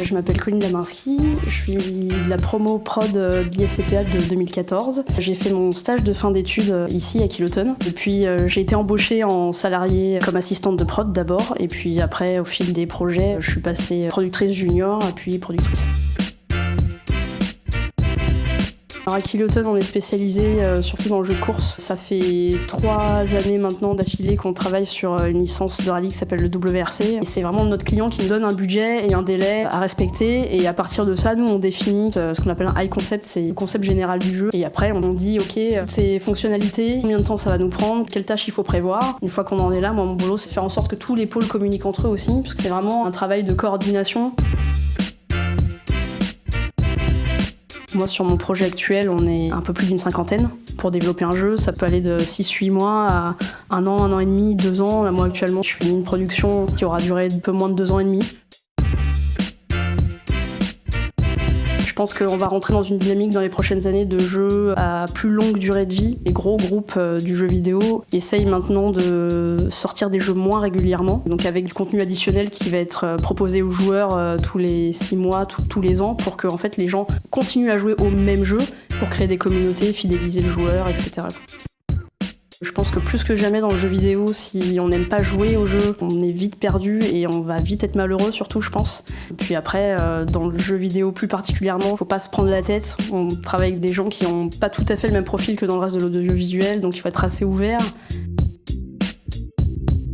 Je m'appelle Colline Laminski, je suis la promo prod de l'ISCPA de 2014. J'ai fait mon stage de fin d'études ici à Kiloton. Depuis, j'ai été embauchée en salarié comme assistante de prod d'abord, et puis après, au fil des projets, je suis passée productrice junior, puis productrice. Alors à Kiloton, on est spécialisé euh, surtout dans le jeu de course. Ça fait trois années maintenant d'affilée qu'on travaille sur euh, une licence de rallye qui s'appelle le WRC. Et c'est vraiment notre client qui nous donne un budget et un délai à respecter. Et à partir de ça, nous, on définit euh, ce qu'on appelle un high concept, c'est le concept général du jeu. Et après, on dit, OK, ces fonctionnalités, combien de temps ça va nous prendre, quelles tâches il faut prévoir. Une fois qu'on en est là, moi, mon boulot, c'est de faire en sorte que tous les pôles communiquent entre eux aussi, parce que c'est vraiment un travail de coordination. Moi, sur mon projet actuel, on est un peu plus d'une cinquantaine. Pour développer un jeu, ça peut aller de 6-8 mois à un an, un an et demi, deux ans. Là, moi, actuellement, je finis une production qui aura duré un peu moins de deux ans et demi. Pense qu'on va rentrer dans une dynamique dans les prochaines années de jeux à plus longue durée de vie. Les gros groupes euh, du jeu vidéo essayent maintenant de sortir des jeux moins régulièrement, donc avec du contenu additionnel qui va être euh, proposé aux joueurs euh, tous les six mois, tous les ans, pour que en fait, les gens continuent à jouer au même jeu pour créer des communautés, fidéliser le joueur, etc. Je pense que plus que jamais dans le jeu vidéo, si on n'aime pas jouer au jeu, on est vite perdu et on va vite être malheureux surtout, je pense. Puis après, euh, dans le jeu vidéo plus particulièrement, faut pas se prendre la tête. On travaille avec des gens qui n'ont pas tout à fait le même profil que dans le reste de l'audiovisuel, donc il faut être assez ouvert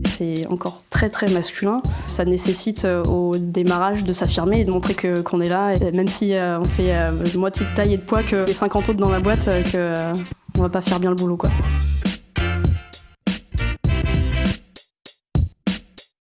c'est encore très très masculin. Ça nécessite euh, au démarrage de s'affirmer et de montrer qu'on est là, même si euh, on fait moitié de taille et de poids que les 50 autres dans la boîte, qu'on va pas faire bien le boulot quoi.